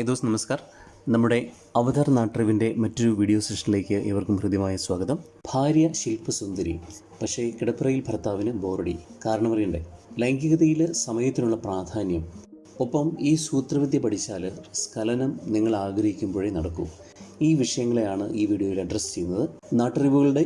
High those നമസ്കാർ നമ്മുടെ അവതാർ നാട്ടറിവിന്റെ മറ്റൊരു video സെഷനിലേക്ക് ഏവർക്കും ഹൃദ്യമായ സ്വാഗതം. ഭാര്യ ശില്പസുന്ദരി പക്ഷേ കിടപ്പറയിൽ ഭർത്താവിന് ബോറടി. കാരണം അറിയണ്ടേ ലൈംഗികതയിൽ സമയത്തിനുള്ള പ്രാധാന്യം. ഒപ്പം ഈ സൂത്രവിദ്യ പഠിച്ചാൽ സ്ഖലനം നിങ്ങൾ ആഗ്രഹിക്കുമ്പോഴേ നടക്കൂ. ഈ വിഷയങ്ങളെയാണ് ഈ വീഡിയോയിൽ അഡ്രസ്സ് ചെയ്യുന്നത്. നാട്ടറിവുകളുടെ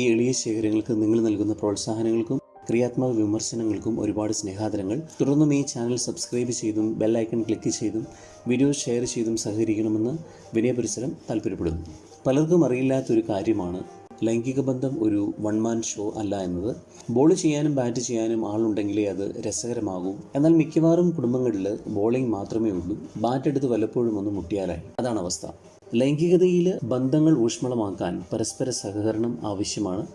ഈ എളിയ ശേഖരങ്ങൾക്ക് നിങ്ങൾ നൽകുന്ന പ്രോത്സാഹനങ്ങൾക്കും ക്രിയാത്മക വിമർശനങ്ങൾക്കും ഒരുപാട് സ്നേഹാദരങ്ങൾ. തുടർന്നും ഈ ചാനൽ സബ്സ്ക്രൈബ് ചെയ്തും ബെല്ലൈക്കൺ ക്ലിക്ക് ചെയ്തും വീഡിയോ ഷെയർ ചെയ്തും സഹകരിക്കണമെന്ന് വിനയപരിസരം താല്പര്യപ്പെടുന്നു. പലർക്കും അറിയില്ലാത്തൊരു കാര്യമാണ് ലൈംഗിക ബന്ധം ഒരു വൺ മാൻ ഷോ അല്ല എന്നത്. ബോൾ ചെയ്യാനും ബാറ്റ് ചെയ്യാനും ആളുണ്ടെങ്കിലേ അത് രസകരമാകൂ. എന്നാൽ മിക്കവാറും കുടുംബങ്ങളിൽ ബോളിംഗ് മാത്രമേ ഉള്ളൂ. ബാറ്റ് എടുത്ത് വല്ലപ്പോഴും ഒന്ന് മുട്ടിയാലായി. അതാണ് അവസ്ഥ. ലൈംഗികതയിൽ ബന്ധങ്ങൾ ഊഷ്മളമാക്കാൻ പരസ്പര സഹകരണം ആവശ്യമാണ്.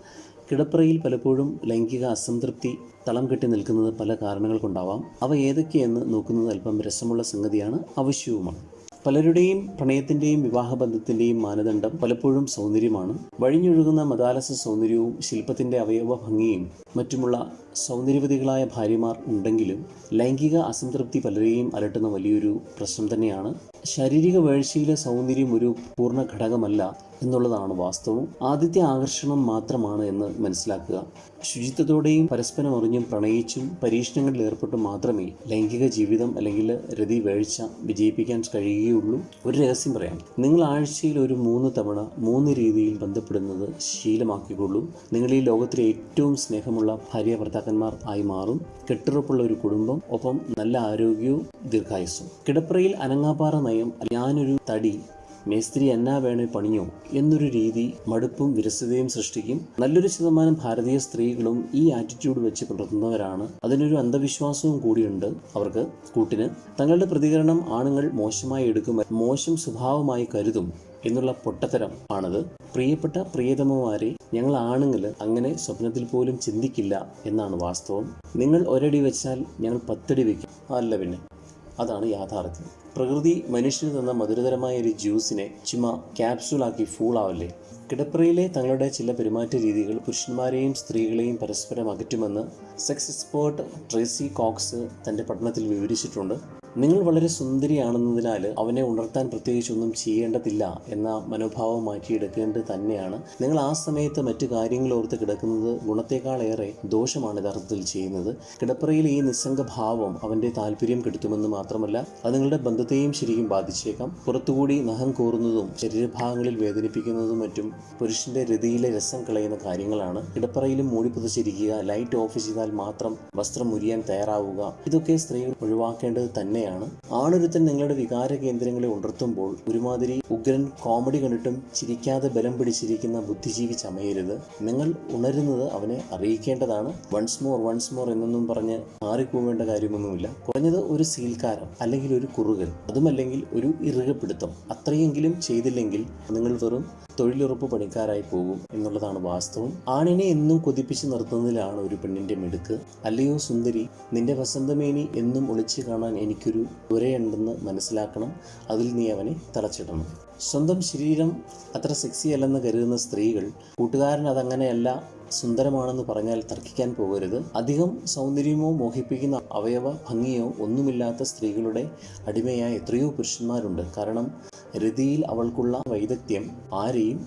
കിടപ്പറയിൽ പലപ്പോഴും ലൈംഗിക അസംതൃപ്തി തളം കെട്ടി നിൽക്കുന്നത് പല കാരണങ്ങൾ കൊണ്ടാവാം. അവ ഏതൊക്കെയെന്ന് നോക്കുന്നത് അല്പം രസമുള്ള സംഗതിയാണ് ആവശ്യവുമാണ് പലരുടെയും പ്രണയത്തിന്റെയും വിവാഹബന്ധത്തിന്റെയും മാനദണ്ഡം പലപ്പോഴും സൗന്ദര്യമാണ്. വഴിഞ്ഞൊഴുകുന്ന മതാലസ സൗന്ദര്യവും ശില്പത്തിന്റെ അവയവ ഭംഗിയും മറ്റുമുള്ള സൗന്ദര്യവതികളായ ഭാര്യമാർ ഉണ്ടെങ്കിലും ലൈംഗിക അസംതൃപ്തി പലരെയും അലട്ടുന്ന വലിയൊരു പ്രശ്നം തന്നെയാണ്. ശാരീരിക വേഴ്ചയിലെ സൗന്ദര്യം ഒരു പൂർണ ഘടകമല്ല എന്നുള്ളതാണ് വാസ്തവം. ആദ്യത്തെ ആകർഷണം മാത്രമാണ് എന്ന് മനസ്സിലാക്കുക. ശുചിത്വത്തോടെയും പരസ്പരം അറിഞ്ഞും പ്രണയിച്ചും പരീക്ഷണങ്ങളിൽ ഏർപ്പെട്ടും മാത്രമേ ലൈംഗിക ജീവിതം അല്ലെങ്കിൽ രതി വേഴ്ച വിജയിപ്പിക്കാൻ കഴിയുകയുള്ളൂ. ഒരു രഹസ്യം പറയാം. നിങ്ങൾ ആഴ്ചയിൽ ഒരു മൂന്ന് തവണ മൂന്ന് രീതിയിൽ ബന്ധപ്പെടുന്നത് ശീലമാക്കിക്കൊള്ളൂ. നിങ്ങൾ ഈ ലോകത്തിലെ ഏറ്റവും സ്നേഹമുള്ള ഭാര്യ ഭർത്താക്കന്മാർ ആയി മാറും. കെട്ടുറപ്പുള്ള ഒരു കുടുംബം ഒപ്പം നല്ല ആരോഗ്യവും ദീർഘായുസ്സും. കിടപ്പറയിൽ അനങ്ങാപ്പാറ നയം ഞാനൊരു തടി മേസ്ത്രി എന്നാ വേണേ പണിയോ എന്നൊരു രീതി മടുപ്പും വിരസതയും സൃഷ്ടിക്കും. നല്ലൊരു ശതമാനം ഭാരതീയ സ്ത്രീകളും ഈ ആറ്റിറ്റ്യൂഡ് വെച്ച് പുലർത്തുന്നവരാണ്. അതിനൊരു അന്ധവിശ്വാസവും കൂടിയുണ്ട് അവർക്ക്. കൂട്ടിന് തങ്ങളുടെ പ്രതികരണം ആണുങ്ങൾ മോശമായി എടുക്കും മോശം സ്വഭാവമായി കരുതും എന്നുള്ള പൊട്ടത്തരം ആണത്. പ്രിയപ്പെട്ട പ്രിയതമമാരെ ഞങ്ങൾ ആണുങ്ങൾ അങ്ങനെ സ്വപ്നത്തിൽ പോലും ചിന്തിക്കില്ല എന്നാണ് വാസ്തവം. നിങ്ങൾ ഒരടി വെച്ചാൽ ഞങ്ങൾ പത്തടി വെക്കും. അല്ല പിന്നെ. അതാണ് യാഥാർത്ഥ്യം. പ്രകൃതി മനുഷ്യന് തന്ന മധുരതരമായ ഒരു ജ്യൂസിനെ ചുമ ക്യാപ്സൂളാക്കി ഫൂളാവല്ലേ? കിടപ്പറയിലെ തങ്ങളുടെ ചില പെരുമാറ്റ രീതികൾ പുരുഷന്മാരെയും സ്ത്രീകളെയും പരസ്പരം അകറ്റുമെന്ന് സെക്സ് എക്സ്പേർട്ട് ട്രേസി കോക്സ് തന്റെ പഠനത്തിൽ വിവരിച്ചിട്ടുണ്ട്. നിങ്ങൾ വളരെ സുന്ദരിയാണെന്നതിനാൽ അവനെ ഉണർത്താൻ പ്രത്യേകിച്ചൊന്നും ചെയ്യേണ്ടതില്ല എന്ന മനോഭാവം മാറ്റിയെടുക്കേണ്ടത് തന്നെയാണ്. നിങ്ങൾ ആ സമയത്ത് മറ്റു കാര്യങ്ങൾ ഓർത്ത് കിടക്കുന്നത് ഗുണത്തെക്കാളേറെ ദോഷമാണ് യഥാർത്ഥത്തിൽ ചെയ്യുന്നത്. കിടപ്പറയിൽ ഈ നിസ്സംഗ ഭാവം അവന്റെ താല്പര്യം കെടുത്തുമെന്ന് മാത്രമല്ല അത് നിങ്ങളുടെ ബന്ധത്തെയും ശരിക്കും ബാധിച്ചേക്കാം. പുറത്തുകൂടി നഖം കോറുന്നതും ശരീരഭാഗങ്ങളിൽ വേദനിപ്പിക്കുന്നതും മറ്റും പുരുഷന്റെ രതിയിലെ രസം കളയുന്ന കാര്യങ്ങളാണ്. കിടപ്പറയിലും മൂടി പുതച്ചിരിക്കുക ലൈറ്റ് ഓഫ് ചെയ്താൽ മാത്രം വസ്ത്രം മുരിയാൻ തയ്യാറാവുക ഇതൊക്കെ സ്ത്രീകൾ ഒഴിവാക്കേണ്ടത് തന്നെയാണ്. ആണൊരുത്തൻ നിങ്ങളുടെ വികാര കേന്ദ്രങ്ങളെ ഉണർത്തുമ്പോൾ ഒരുമാതിരി ഉഗ്രൻ കോമഡി കണ്ടിട്ടും ചിരിക്കാതെ ബലം പിടിച്ചിരിക്കുന്ന ബുദ്ധിജീവി ചമയരുത്. നിങ്ങൾ ഉണരുന്നത് അവനെ അറിയിക്കേണ്ടതാണ്. വൺസ് മോർ വൺസ് മോർ എന്നൊന്നും പറഞ്ഞ് മാറിപ്പോവേണ്ട കാര്യമൊന്നുമില്ല. കുറഞ്ഞത് ഒരു സീൽക്കാരം അല്ലെങ്കിൽ ഒരു കുറുകൽ അതുമല്ലെങ്കിൽ ഒരു ഇറുകപ്പിടുത്തം. അത്രയെങ്കിലും ചെയ്തില്ലെങ്കിൽ നിങ്ങൾ വെറും തൊഴിലുറപ്പ് പണിക്കാരായി പോകും എന്നുള്ളതാണ് വാസ്തവം. ആണിനെ എന്നും കൊതിപ്പിച്ച് നിർത്തുന്നതിലാണ് ഒരു പെണ്ണിന്റെ മിടുക്ക്. അല്ലയോ സുന്ദരി നിന്റെ വസന്തമേനി എന്നും ഒളിച്ചു കാണാൻ എനിക്കൊരു ഉരയുണ്ടെന്ന് മനസ്സിലാക്കണം. അതിൽ നീ അവനെ തളച്ചിടണം. സ്വന്തം ശരീരം അത്ര സെക്സി അല്ലെന്ന് കരുതുന്ന സ്ത്രീകൾ കൂട്ടുകാരൻ അതങ്ങനെയല്ല സുന്ദരമാണെന്ന് പറഞ്ഞാൽ തർക്കിക്കാൻ പോകരുത്. അധികം സൗന്ദര്യമോ മോഹിപ്പിക്കുന്ന അവയവ ഭംഗിയോ ഒന്നുമില്ലാത്ത സ്ത്രീകളുടെ അടിമയായ എത്രയോ പുരുഷന്മാരുണ്ട്. കാരണം രതിയിൽ അവൾക്കുള്ള വൈദഗ്ധ്യം ആരെയും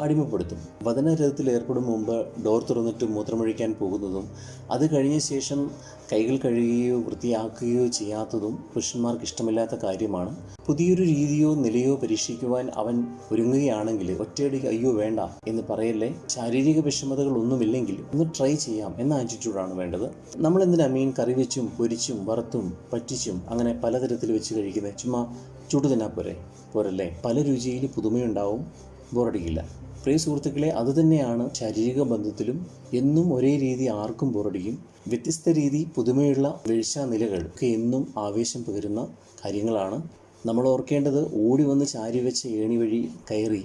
അടിമപ്പെടുത്തും. വചനരഥത്തിൽ ഏർപ്പെടും മുമ്പ് ഡോർ തുറന്നിട്ട് മൂത്രമൊഴിക്കാൻ പോകുന്നതും അത് കഴിഞ്ഞ ശേഷം കൈകൾ കഴുകുകയോ വൃത്തിയാക്കുകയോ ചെയ്യാത്തതും പുരുഷന്മാർക്ക് ഇഷ്ടമില്ലാത്ത കാര്യമാണ്. പുതിയൊരു രീതിയോ നിലയോ പരീക്ഷിക്കുവാൻ അവൻ ഒരുങ്ങുകയാണെങ്കിൽ ഒറ്റയടി അയ്യോ വേണ്ട എന്ന് പറയല്ലേ? ശാരീരിക വിഷമതകൾ ഒന്നുമില്ലെങ്കിൽ ഒന്ന് ട്രൈ ചെയ്യാം എന്ന ആറ്റിറ്റ്യൂഡാണ് വേണ്ടത്. നമ്മൾ എന്തിനാ മീൻ കറി വെച്ചും പൊരിച്ചും വറുത്തും പറ്റിച്ചും അങ്ങനെ പലതരത്തിൽ വെച്ച് കഴിക്കുന്നത് ചുമ്മാ ചുട്ടു പോരെ? പോരല്ലേ? പല രുചിയിൽ പുതുമയുണ്ടാവും. ബോറടിക്കില്ല പ്രിയ സുഹൃത്തുക്കളെ അതുതന്നെയാണ് ശാരീരിക ബന്ധത്തിലും എന്നും ഒരേ രീതി ആർക്കും ബോറടിക്കും വ്യത്യസ്ത രീതി പുതുമയുള്ള വീഴ്ച നിലകൾ ഒക്കെ എന്നും ആവേശം പകരുന്ന കാര്യങ്ങളാണ്. നമ്മൾ ഓർക്കേണ്ടത് ഓടി വന്ന് ചാരി വെച്ച് ഏണി വഴി കയറി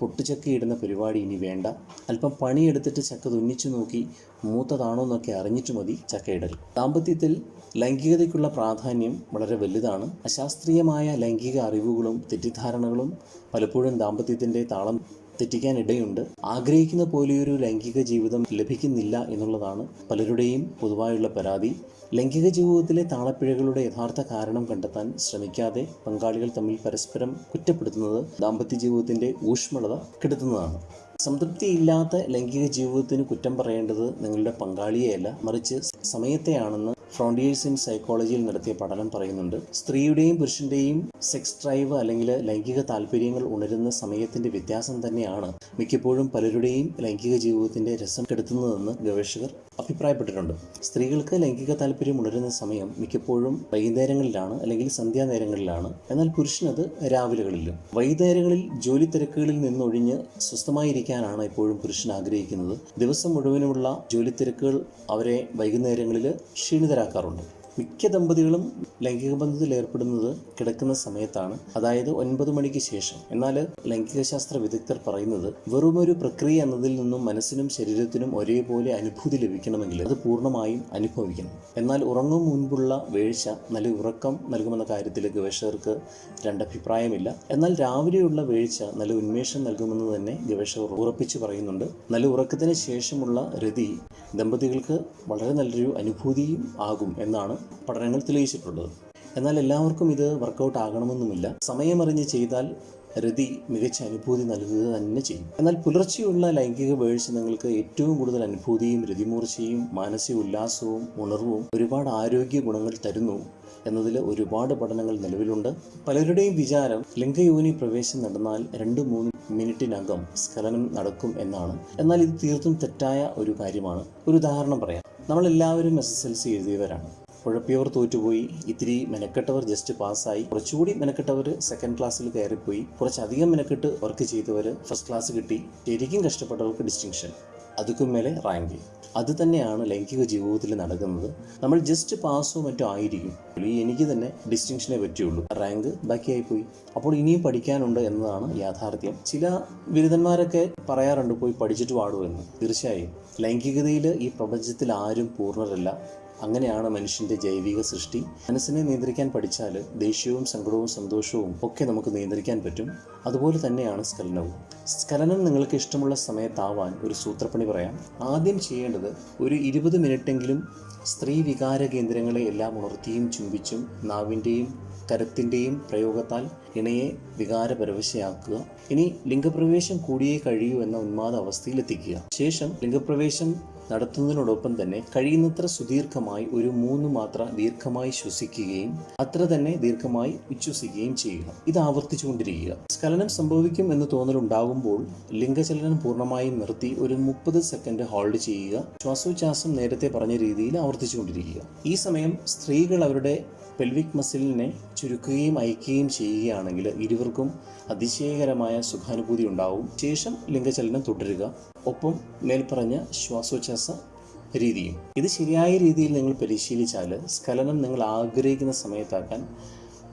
പൊട്ടുചക്കയിടുന്ന പരിപാടി ഇനി വേണ്ട. അല്പം പണിയെടുത്തിട്ട് ചക്ക തുന്നിച്ചു നോക്കി മൂത്തതാണോ എന്നൊക്കെ അറിഞ്ഞിട്ട് മതി ചക്കയിടൽ ദാമ്പത്യത്തിൽ ലൈംഗികതയ്ക്കുള്ള പ്രാധാന്യം വളരെ വലുതാണ്. അശാസ്ത്രീയമായ ലൈംഗിക അറിവുകളും തെറ്റിദ്ധാരണകളും പലപ്പോഴും ദാമ്പത്യത്തിന്റെ താളം തെറ്റിക്കാൻ ഇടയുണ്ട് ആഗ്രഹിക്കുന്ന പോലെയൊരു ലൈംഗിക ജീവിതം ലഭിക്കുന്നില്ല എന്നുള്ളതാണ് പലരുടെയും പൊതുവായുള്ള പരാതി. ലൈംഗിക ജീവിതത്തിലെ താളപ്പിഴകളുടെ യഥാർത്ഥ കാരണം കണ്ടെത്താൻ ശ്രമിക്കാതെ പങ്കാളികൾ തമ്മിൽ പരസ്പരം കുറ്റപ്പെടുത്തുന്നത് ദാമ്പത്യ ജീവിതത്തിന്റെ ഊഷ്മളത കെടുത്തുന്നതാണ്. സംതൃപ്തിയില്ലാത്ത ലൈംഗിക ജീവിതത്തിന് കുറ്റം പറയേണ്ടത് നിങ്ങളുടെ പങ്കാളിയെയല്ല. മറിച്ച് സമയത്തെയാണെന്ന് ഫ്രോണ്ടിയേഴ്സ് ഇൻ സൈക്കോളജിയിൽ നടത്തിയ പഠനം പറയുന്നുണ്ട്. സ്ത്രീയുടെയും പുരുഷന്റെയും സെക്സ് ഡ്രൈവ് അല്ലെങ്കിൽ ലൈംഗിക താല്പര്യങ്ങൾ ഉണരുന്ന സമയത്തിന്റെ വ്യത്യാസം തന്നെയാണ് മിക്കപ്പോഴും പലരുടെയും ലൈംഗിക ജീവിതത്തിന്റെ രസം കെടുത്തുന്നതെന്ന് ഗവേഷകർ അഭിപ്രായപ്പെട്ടിട്ടുണ്ട്. സ്ത്രീകൾക്ക് ലൈംഗിക താല്പര്യം ഉണരുന്ന സമയം മിക്കപ്പോഴും വൈകുന്നേരങ്ങളിലാണ് അല്ലെങ്കിൽ സന്ധ്യാനേരങ്ങളിലാണ്. എന്നാൽ പുരുഷനത് രാവിലെകളിലും. വൈകുന്നേരങ്ങളിൽ ജോലി തിരക്കുകളിൽ നിന്നൊഴിഞ്ഞ് സ്വസ്ഥമായിരിക്കാനാണ് എപ്പോഴും പുരുഷൻ ആഗ്രഹിക്കുന്നത്. ദിവസം മുഴുവനുമുള്ള ജോലി തിരക്കുകൾ അവരെ വൈകുന്നേരങ്ങളിൽ ക്ഷീണിതരാക്കാറുണ്ട്. മിക്ക ദമ്പതികളും ലൈംഗിക ബന്ധത്തിൽ ഏർപ്പെടുന്നത് കിടക്കുന്ന സമയത്താണ്. അതായത് ഒൻപത് മണിക്ക് ശേഷം. എന്നാൽ ലൈംഗിക ശാസ്ത്ര വിദഗ്ധർ പറയുന്നത് ഒരു പ്രക്രിയ എന്നതിൽ നിന്നും മനസ്സിനും ശരീരത്തിനും ഒരേപോലെ അനുഭൂതി ലഭിക്കണമെങ്കിൽ അത് പൂർണമായും അനുഭവിക്കണം. എന്നാൽ ഉറങ്ങും മുൻപുള്ള വേഴ്ച നല്ല ഉറക്കം നൽകുമെന്ന കാര്യത്തിൽ ഗവേഷകർക്ക് രണ്ടഭിപ്രായമില്ല എന്നാൽ രാവിലെയുള്ള വേഴ്ച നല്ല ഉന്മേഷം നൽകുമെന്ന് തന്നെ ഗവേഷകർ ഉറപ്പിച്ചു പറയുന്നുണ്ട്. നല്ല ഉറക്കത്തിന് ശേഷമുള്ള രതി ദമ്പതികൾക്ക് വളരെ നല്ലൊരു അനുഭൂതിയും ആകും എന്നാണ് പഠനങ്ങൾ തെളിയിച്ചിട്ടുള്ളത് എന്നാൽ എല്ലാവർക്കും ഇത് വർക്കൗട്ട് ആകണമെന്നുമില്ല. സമയമറിഞ്ഞ് ചെയ്താൽ രതി മികച്ച അനുഭൂതി നൽകുക തന്നെ ചെയ്യും. എന്നാൽ പുലർച്ചെയുള്ള ലൈംഗിക വീഴ്ച നിങ്ങൾക്ക് ഏറ്റവും കൂടുതൽ അനുഭൂതിയും രതിമൂർച്ചയും മാനസിക ഉല്ലാസവും ഉണർവും ഒരുപാട് ആരോഗ്യ ഗുണങ്ങൾ തരുന്നു എന്നതിൽ ഒരുപാട് പഠനങ്ങൾ നിലവിലുണ്ട്. പലരുടെയും വിചാരം ലിംഗയോനി പ്രവേശം നടന്നാൽ രണ്ട് മൂന്ന് മിനിറ്റിനകം സ്ഖലനം നടക്കും എന്നാണ്. എന്നാൽ ഇത് തീർത്തും തെറ്റായ ഒരു കാര്യമാണ്. ഒരു ഉദാഹരണം പറയാം. നമ്മളെല്ലാവരും എസ് എസ് എൽ സി എഴുതിയവരാണ്. ഉഴപ്പിയവർ തോറ്റുപോയി. ഇത്തിരി മെനക്കെട്ടവർ ജസ്റ്റ് പാസ്സായി കുറച്ചുകൂടി മെനക്കെട്ടവർ സെക്കൻഡ് ക്ലാസ്സിൽ കയറിപ്പോയി. കുറച്ചധികം മെനക്കെട്ട് വർക്ക് ചെയ്തവർ ഫസ്റ്റ് ക്ലാസ് കിട്ടി. ശരിക്കും കഷ്ടപ്പെട്ടവർക്ക് ഡിസ്റ്റിങ്ഷൻ അതുക്കും മേലെ റാങ്ക് അത് തന്നെയാണ് ലൈംഗിക ജീവിതത്തിൽ നടക്കുന്നത്. നമ്മൾ ജസ്റ്റ് പാസ്സോ മറ്റോ ആയിരിക്കും. ഈ എനിക്ക് തന്നെ ഡിസ്റ്റിങ്ഷനെ പറ്റിയുള്ളൂ. റാങ്ക് ബാക്കിയായി പോയി. അപ്പോൾ ഇനിയും പഠിക്കാനുണ്ട് എന്നതാണ് യാഥാർത്ഥ്യം. ചില ബിരുദന്മാരൊക്കെ പറയാറുണ്ട് പോയി പഠിച്ചിട്ട് പാടുമെന്ന് തീർച്ചയായും. ലൈംഗികതയിൽ ഈ പ്രപഞ്ചത്തിൽ ആരും പൂർണരല്ല. അങ്ങനെയാണ് മനുഷ്യന്റെ ജൈവിക സൃഷ്ടി. മനസ്സിനെ നിയന്ത്രിക്കാൻ പഠിച്ചാൽ ദേഷ്യവും സങ്കടവും സന്തോഷവും ഒക്കെ നമുക്ക് നിയന്ത്രിക്കാൻ പറ്റും. അതുപോലെ തന്നെയാണ് സ്ഖലനവും. സ്കലനം നിങ്ങൾക്ക് ഇഷ്ടമുള്ള സമയത്താവാൻ ഒരു സൂത്രപ്പണി പറയാം. ആദ്യം ചെയ്യേണ്ടത് ഒരു ഇരുപത് മിനിറ്റെങ്കിലും സ്ത്രീ വികാര കേന്ദ്രങ്ങളെ എല്ലാം ഉണർത്തിയും ചുംബിച്ചും നാവിന്റെയും കരത്തിന്റെയും പ്രയോഗത്താൽ ഇണയെ വികാരപരവശയാക്കുക. ഇനി ലിംഗപ്രവേശം കൂടിയേ കഴിയൂ എന്ന ഉന്മാദ അവസ്ഥയിലെത്തിക്കുക. ശേഷം ലിംഗപ്രവേശം നടത്തുന്നതിനോടൊപ്പം തന്നെ കഴിയുന്നത്ര സുദീർഘമായി ഒരു മൂന്ന് മാത്ര ദീർഘമായി ശ്വസിക്കുകയും അത്ര തന്നെ ദീർഘമായി ഉച്ഛ്വസിക്കുകയും ചെയ്യുക. ഇത് ആവർത്തിച്ചുകൊണ്ടിരിക്കുക. സ്ഖലനം സംഭവിക്കും എന്ന് തോന്നലുണ്ടാകുമ്പോൾ ലിംഗചലനം പൂർണമായും നിർത്തി ഒരു മുപ്പത് സെക്കൻഡ് ഹോൾഡ് ചെയ്യുക. ശ്വാസോച്ഛ്വാസം നേരത്തെ പറഞ്ഞ രീതിയിൽ ആവർത്തിച്ചുകൊണ്ടിരിക്കുക. ഈ സമയം സ്ത്രീകൾ അവരുടെ പെൽവിക് മസിലിനെ ചുരുക്കുകയും അയക്കുകയും ചെയ്യുകയാണെങ്കിൽ ഇരുവർക്കും അതിശയകരമായ സുഖാനുഭൂതി ഉണ്ടാവും. ശേഷം ലിംഗചലനം തുടരുക. ഒപ്പം മേൽപ്പറഞ്ഞ ശ്വാസോച്ഛ്വാസ രീതിയും. ഇത് ശരിയായ രീതിയിൽ നിങ്ങൾ പരിശീലിച്ചാൽ സ്ഖലനം നിങ്ങൾ ആഗ്രഹിക്കുന്ന സമയത്താക്കാൻ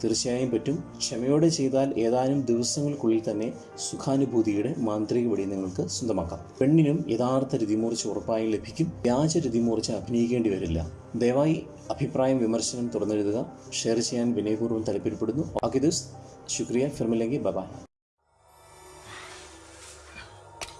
തീർച്ചയായും പറ്റും. ക്ഷമയോടെ ചെയ്താൽ ഏതാനും ദിവസങ്ങൾക്കുള്ളിൽ തന്നെ സുഖാനുഭൂതിയുടെ മാന്ത്രിക വഴി നിങ്ങൾക്ക് സ്വന്തമാക്കാം. പെണ്ണിനും യഥാർത്ഥ രതിമൂർച്ച ഉറപ്പായും ലഭിക്കും. വ്യാജ രതിമൂർച്ച അഭിനയിക്കേണ്ടി വരില്ല. ദയവായി അഭിപ്രായം വിമർശനം തുറന്നെഴുതുക ഷെയർ ചെയ്യാൻ വിനയപൂർവം താല്പര്യപ്പെടുന്നു. ബാക്കി ദിവസ് ശുക്രിയ. ഫിർമില്ലെങ്കിൽ ബബായ്.